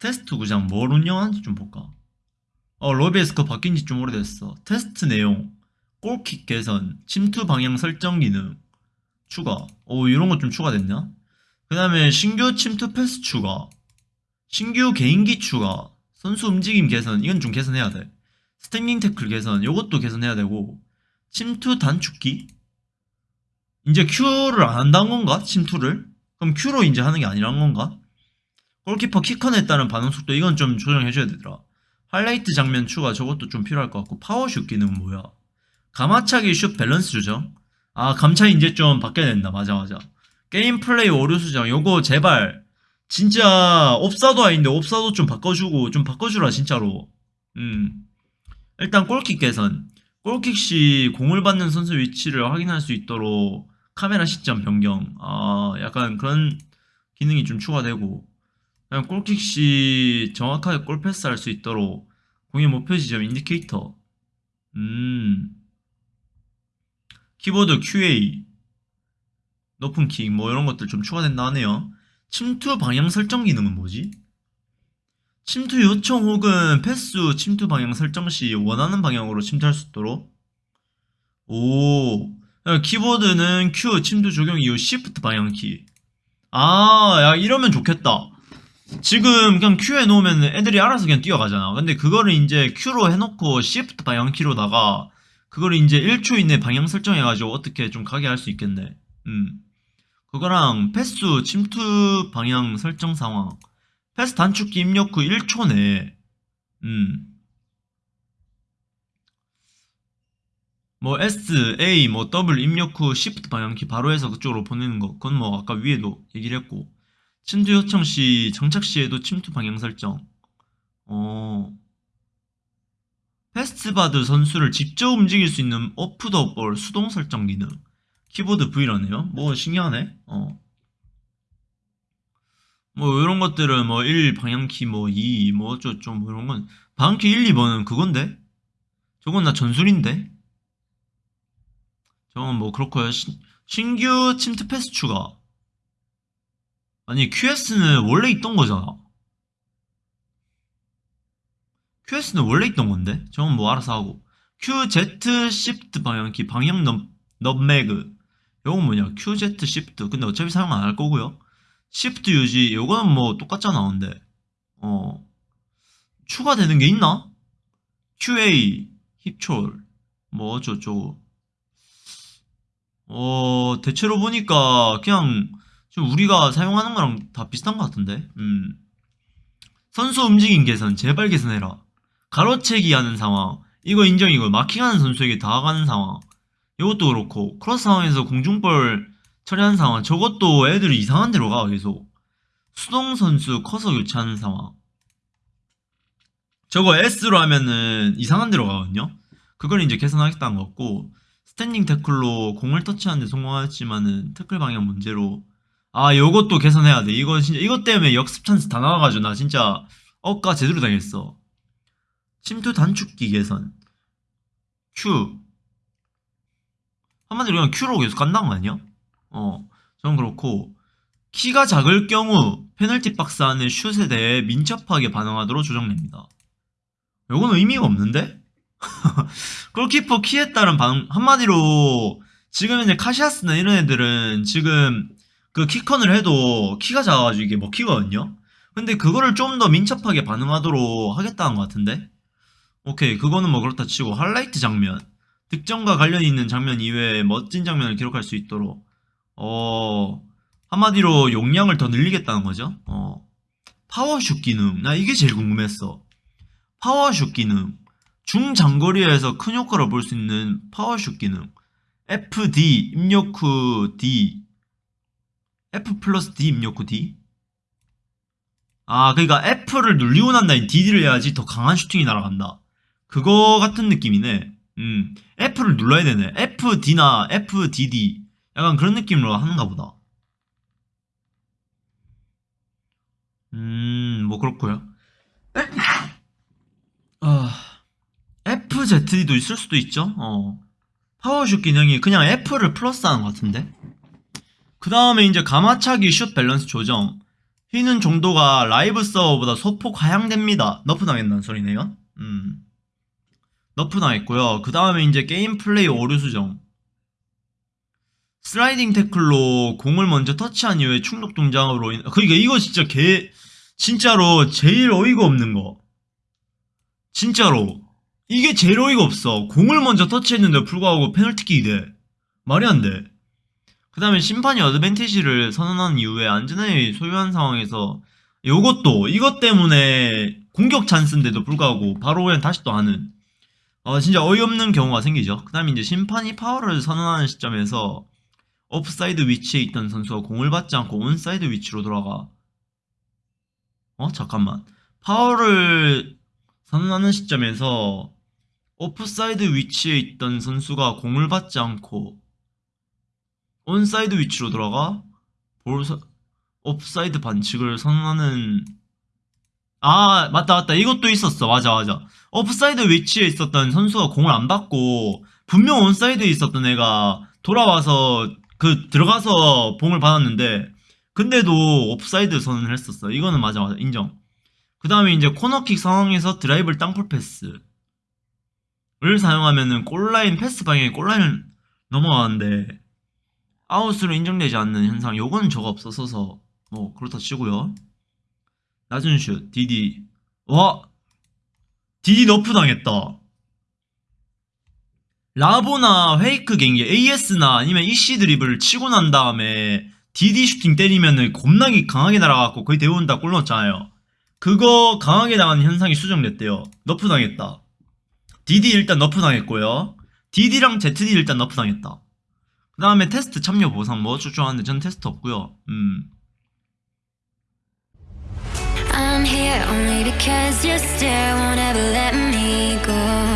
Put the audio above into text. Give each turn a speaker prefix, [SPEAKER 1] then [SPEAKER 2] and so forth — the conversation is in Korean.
[SPEAKER 1] 테스트 구장 뭘 운영하는지 좀 볼까? 어, 로비에스커 바뀐 지 좀 오래됐어. 테스트 내용, 골킥 개선, 침투 방향 설정 기능, 추가. 오, 이런 것좀 추가됐냐? 그 다음에 신규 침투 패스 추가, 신규 개인기 추가, 선수 움직임 개선, 이건 좀 개선해야 돼. 스탠딩 태클 개선, 요것도 개선해야 되고, 침투 단축키? 이제 Q를 안 한다는 건가? 침투를? 그럼 Q로 이제 하는 게 아니란 건가? 골키퍼 키컨에 따른 반응 속도 이건 좀 조정해줘야 되더라. 하이라이트 장면 추가 저것도 좀 필요할 것 같고. 파워슛 기능은 뭐야? 가마차기 슛 밸런스 조정? 아 감차 이제 좀 바뀌어야 된다. 맞아 맞아. 게임 플레이 오류 수정. 요거 제발. 진짜 옵사도 아닌데 옵사도 좀 바꿔주고 좀 바꿔주라 진짜로. 음. 일단 골킥 개선. 골킥 시 공을 받는 선수 위치를 확인할 수 있도록 카메라 시점 변경. 아 약간 그런 기능이 좀 추가되고 그냥 골킥 시 정확하게 골 패스할 수 있도록 공의 목표 지점 인디케이터. 음. 키보드 QA 높은 킥 뭐 이런 것들 좀 추가된다 하네요. 침투 방향 설정 기능은 뭐지? 침투 요청 혹은 패스 후 침투 방향 설정 시 원하는 방향으로 침투할 수 있도록. 오. 키보드는 Q 침투 적용 이후 Shift 방향키. 아 야 이러면 좋겠다 지금 그냥 Q에 놓으면 애들이 알아서 그냥 뛰어가잖아. 근데 그거를 이제 Q로 해놓고 Shift 방향키로다가 그거를 이제 1초 이내 방향 설정해가지고 어떻게 좀 가게 할 수 있겠네. 음. 그거랑 패스 침투 방향 설정 상황. 패스 단축키 입력 후 1초 내에. 음. 뭐 S, A, 뭐 W 입력 후 Shift 방향키 바로 해서 그쪽으로 보내는 거. 그건 뭐 아까 위에도 얘기를 했고 침투 요청 시 정착 시에도 침투 방향 설정. 어. 패스 받을 선수를 직접 움직일 수 있는 off the ball 수동 설정 기능. 키보드 V라네요. 뭐 신기하네. 어. 뭐 이런 것들은 뭐 1 방향키 뭐 2, 뭐 어쩌고 뭐 이런 건 방향키 1, 2번은 그건데? 저건 나 전술인데? 저건 뭐 그렇고요. 신, 신규 침투 패스 추가 아니 QS는 원래 있던 거잖아. QS는 원래 있던 건데? 저건 뭐 알아서 하고. QZ Shift 방향키 방향 넘, 넘매그 요건 뭐냐? QZ Shift. 근데 어차피 사용 안 할 거고요. Shift 유지. 요거는 뭐 똑같잖아 근데. 어. 추가되는 게 있나? QA 힙철 뭐 어쩌고저쩌고. 어 대체로 보니까 그냥 좀 우리가 사용하는 거랑 다 비슷한 것 같은데? 음. 선수 움직임 개선 제발 개선해라. 가로채기 하는 상황. 이거 인정이고 마킹하는 선수에게 다가가는 상황. 이것도 그렇고. 크로스 상황에서 공중볼 처리하는 상황. 저것도 애들이 이상한 데로 가 계속. 수동 선수 커서 교체하는 상황. 저거 S로 하면은 이상한 데로 가거든요? 그걸 이제 개선하겠다는 것 같고. 스탠딩 태클로 공을 터치하는데 성공하였지만은 태클 방향 문제로 아 요것도 개선해야 돼. 이거 진짜 이것 때문에 역습 찬스 다 나와가지고 나 진짜 억까 제대로 당했어. 침투 단축키 개선. Q. 한마디로 그냥 Q로 계속 간다는 거 아니야? 어 저는 그렇고. 키가 작을 경우 페널티 박스 안의 슛에 대해 민첩하게 반응하도록 조정됩니다. 요건 의미가 없는데? 골키퍼 키에 따른 반응 한마디로 지금 이제 카시아스나 이런 애들은 지금 그 키컨을 해도 키가 작아가지고 이게 먹히거든요? 근데 그거를 좀 더 민첩하게 반응하도록 하겠다는 것 같은데? 오케이 그거는 뭐 그렇다 치고 하이라이트 장면 득점과 관련이 있는 장면 이외에 멋진 장면을 기록할 수 있도록 어 한마디로 용량을 더 늘리겠다는 거죠? 어 파워슛 기능. 나 이게 제일 궁금했어. 파워슛 기능. 중장거리에서 큰 효과를 볼 수 있는 파워슛 기능. FD 입력 후 D F 플러스 D 입력 후 D? 아 그러니까 F를 눌리고 난 다음에 DD를 해야지 더 강한 슈팅이 날아간다. 그거 같은 느낌이네. 음 F를 눌러야 되네. FD나 FDD 약간 그런 느낌으로 하는가 보다. 음 뭐 그렇고요. 아 FZD도 있을 수도 있죠? 어. 파워슛 기능이 그냥 F를 플러스 하는 것 같은데 그 다음에 이제 가마차기 슛 밸런스 조정 휘는 정도가 라이브 서버보다 소폭 하향됩니다. nerf 당했다는 소리네요. 음. nerf 당했고요. 그 다음에 이제 게임 플레이 오류 수정. 슬라이딩 태클로 공을 먼저 터치한 이후에 충돌 동작으로 인... 그러니까 이거 진짜 개 진짜로 제일 어이가 없는 거. 진짜로 이게 제일 어이가 없어. 공을 먼저 터치했는데 불구하고 페널티킥이 돼. 말이 안 돼. 그 다음에 심판이 어드밴티지를 선언한 이후에 안전하게 소유한 상황에서 요것도 이것 때문에 공격 찬스인데도 불구하고 바로 그냥 다시 또 하는 어, 진짜 어이없는 경우가 생기죠. 그 다음에 이제 심판이 파울을 선언하는 시점에서 오프사이드 위치에 있던 선수가 공을 받지 않고 온사이드 위치로 돌아가. 어? 잠깐만. 파울을 선언하는 시점에서 오프사이드 위치에 있던 선수가 공을 받지 않고 온사이드 위치로 돌아가 볼 서- 오프사이드 반칙을 선언하는 아 맞다 맞다. 이것도 있었어. 맞아 맞아. 오프사이드 위치에 있었던 선수가 공을 안 받고 분명 온사이드에 있었던 애가 돌아와서 그 들어가서 공을 받았는데 근데도 오프사이드 선언을 했었어. 이거는 맞아 맞아. 인정. 그 다음에 이제 코너킥 상황에서 driven 땅볼 패스를 사용하면은 골라인 패스 방향에 골라인을 넘어가는데 아웃으로 인정되지 않는 현상 요거는 적이 없어서 뭐 그렇다 치고요. 낮은 슛 DD. 와! DD nerf 당했다. rabona fake 갱기 AS나 아니면 EC 드리블을 치고 난 다음에 DD 슈팅 때리면은 겁나게 강하게 날아가고 거의 대부분 다 골 넣었잖아요. 그거 강하게 나가는 현상이 수정됐대요. nerf 당했다. DD 일단 nerf 당했고요. DD랑 ZD 일단 nerf 당했다 그 다음에 테스트 참여 보상 뭐 어쩌고 하는데 전 테스트 없고요 음
[SPEAKER 2] I'm here only because you still won't ever let me go.